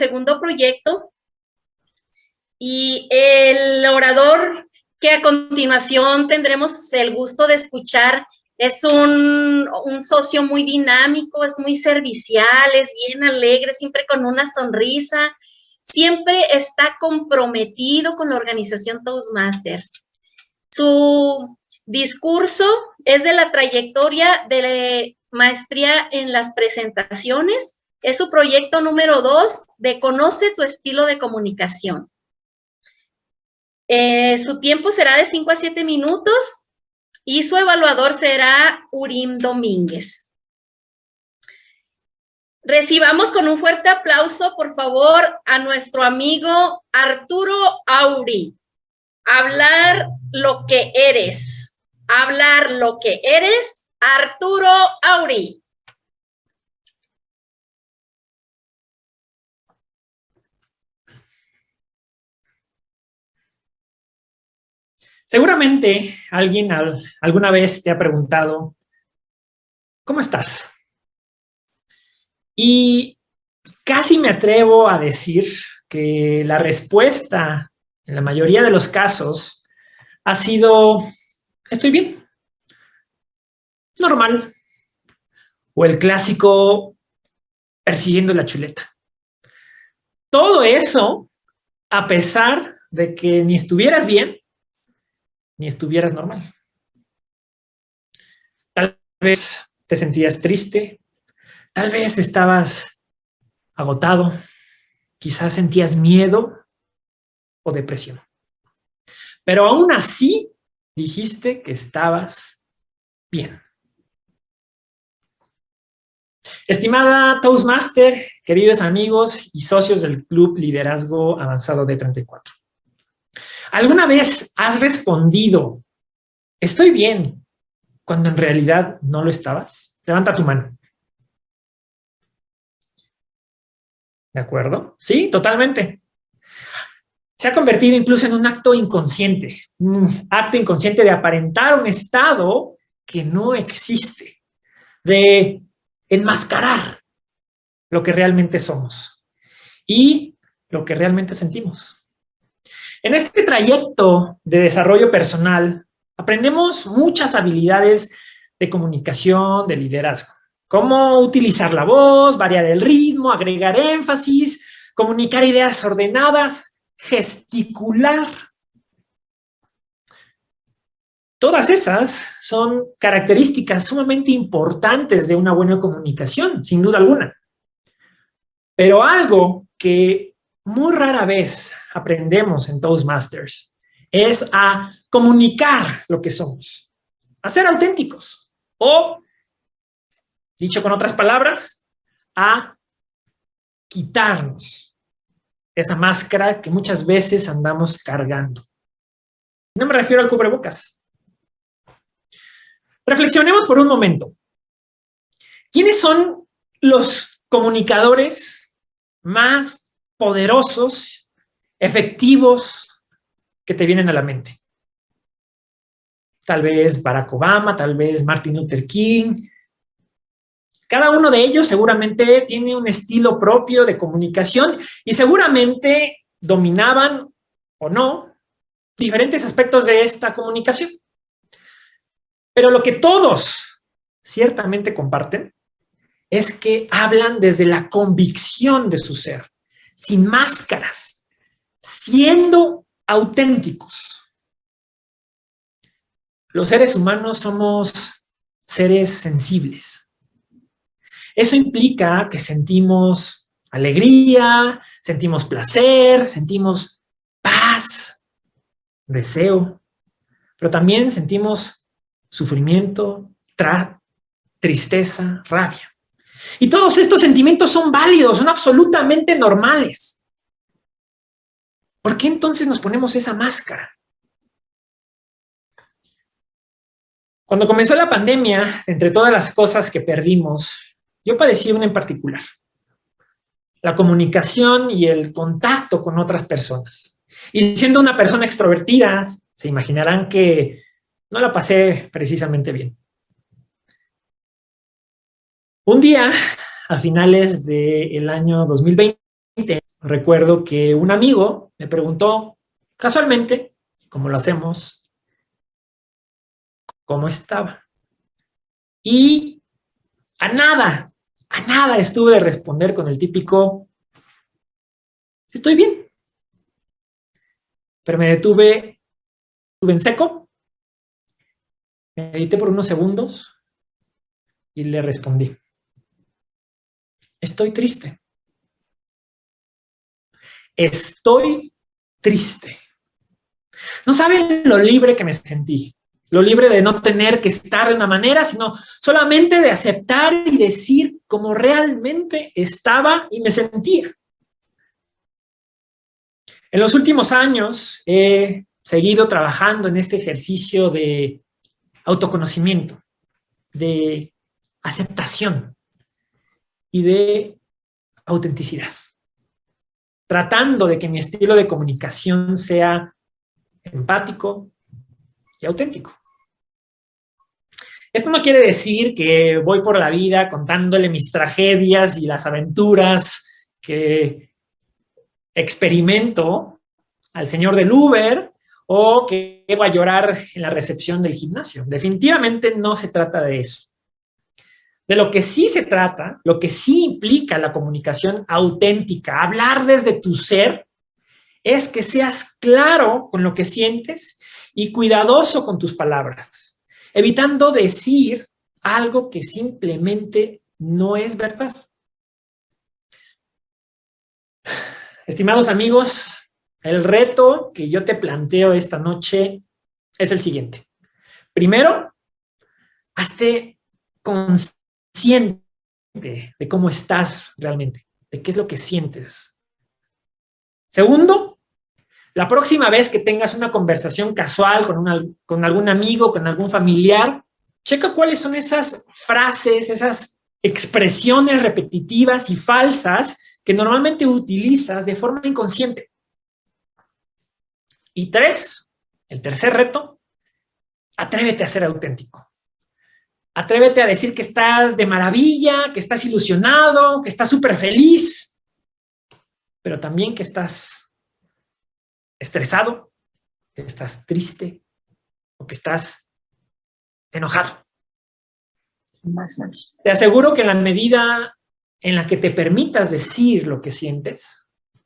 segundo proyecto y el orador que a continuación tendremos el gusto de escuchar es un, socio muy dinámico, es muy servicial, es bien alegre, siempre con una sonrisa, siempre está comprometido con la organización Toastmasters. Su discurso es de la trayectoria de maestría en las presentaciones. Es su proyecto número dos de Conoce tu estilo de comunicación. Eh, su tiempo será de 5 a 7 minutos y su evaluador será Urim Domínguez. Recibamos con un fuerte aplauso, por favor, a nuestro amigo Arturo Auri. Hablar lo que eres. Hablar lo que eres, Arturo Auri. Seguramente alguien alguna vez te ha preguntado, ¿cómo estás? Y casi me atrevo a decir que la respuesta, en la mayoría de los casos, ha sido, estoy bien, normal, o el clásico persiguiendo la chuleta. Todo eso, a pesar de que ni estuvieras bien, ni estuvieras normal. Tal vez te sentías triste, tal vez estabas agotado, quizás sentías miedo o depresión. Pero aún así dijiste que estabas bien. Estimada Toastmaster, queridos amigos y socios del Club Liderazgo Avanzado de 34. ¿Alguna vez has respondido, estoy bien, cuando en realidad no lo estabas? Levanta tu mano. ¿De acuerdo? Sí, totalmente. Se ha convertido incluso en un acto inconsciente, un acto inconsciente de aparentar un estado que no existe, de enmascarar lo que realmente somos y lo que realmente sentimos. En este trayecto de desarrollo personal, aprendemos muchas habilidades de comunicación, de liderazgo. Cómo utilizar la voz, variar el ritmo, agregar énfasis, comunicar ideas ordenadas, gesticular. Todas esas son características sumamente importantes de una buena comunicación, sin duda alguna. Pero algo que muy rara vez aprendemos en Toastmasters es a comunicar lo que somos, a ser auténticos o, dicho con otras palabras, a quitarnos esa máscara que muchas veces andamos cargando. No me refiero al cubrebocas. Reflexionemos por un momento. ¿Quiénes son los comunicadores más poderosos efectivos que te vienen a la mente. Tal vez Barack Obama, tal vez Martin Luther King. Cada uno de ellos seguramente tiene un estilo propio de comunicación y seguramente dominaban o no diferentes aspectos de esta comunicación. Pero lo que todos ciertamente comparten es que hablan desde la convicción de su ser, sin máscaras, siendo auténticos. Los seres humanos somos seres sensibles. Eso implica que sentimos alegría, sentimos placer, sentimos paz, deseo, pero también sentimos sufrimiento, tristeza, rabia. Y todos estos sentimientos son válidos, son absolutamente normales. ¿Por qué entonces nos ponemos esa máscara? Cuando comenzó la pandemia, entre todas las cosas que perdimos, yo padecí una en particular. La comunicación y el contacto con otras personas. Y siendo una persona extrovertida, se imaginarán que no la pasé precisamente bien. Un día, a finales del año 2020, recuerdo que un amigo me preguntó casualmente, como lo hacemos, cómo estaba. Y a nada, a nada estuve de responder con el típico, estoy bien. Pero me detuve, estuve en seco, medité por unos segundos y le respondí, estoy triste. Estoy triste. No saben lo libre que me sentí. Lo libre de no tener que estar de una manera, sino solamente de aceptar y decir cómo realmente estaba y me sentía. En los últimos años he seguido trabajando en este ejercicio de autoconocimiento, de aceptación y de autenticidad. Tratando de que mi estilo de comunicación sea empático y auténtico. Esto no quiere decir que voy por la vida contándole mis tragedias y las aventuras que experimento al señor del Uber o que voy a llorar en la recepción del gimnasio. Definitivamente no se trata de eso. De lo que sí se trata, lo que sí implica la comunicación auténtica, hablar desde tu ser, es que seas claro con lo que sientes y cuidadoso con tus palabras evitando decir algo que simplemente no es verdad. Estimados amigos, el reto que yo te planteo esta noche es el siguiente. Primero, hazte consciente de cómo estás realmente, de qué es lo que sientes. Segundo, la próxima vez que tengas una conversación casual con, con algún amigo, con algún familiar, checa cuáles son esas frases, esas expresiones repetitivas y falsas que normalmente utilizas de forma inconsciente. Y tres, el tercer reto, atrévete a ser auténtico. Atrévete a decir que estás de maravilla, que estás ilusionado, que estás súper feliz, pero también que estás estresado, que estás triste o que estás enojado. Te aseguro que en la medida en la que te permitas decir lo que sientes,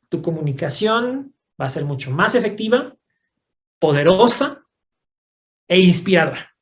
tu comunicación va a ser mucho más efectiva, poderosa e inspiradora.